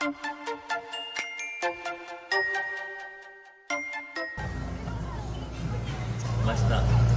Nice stuff.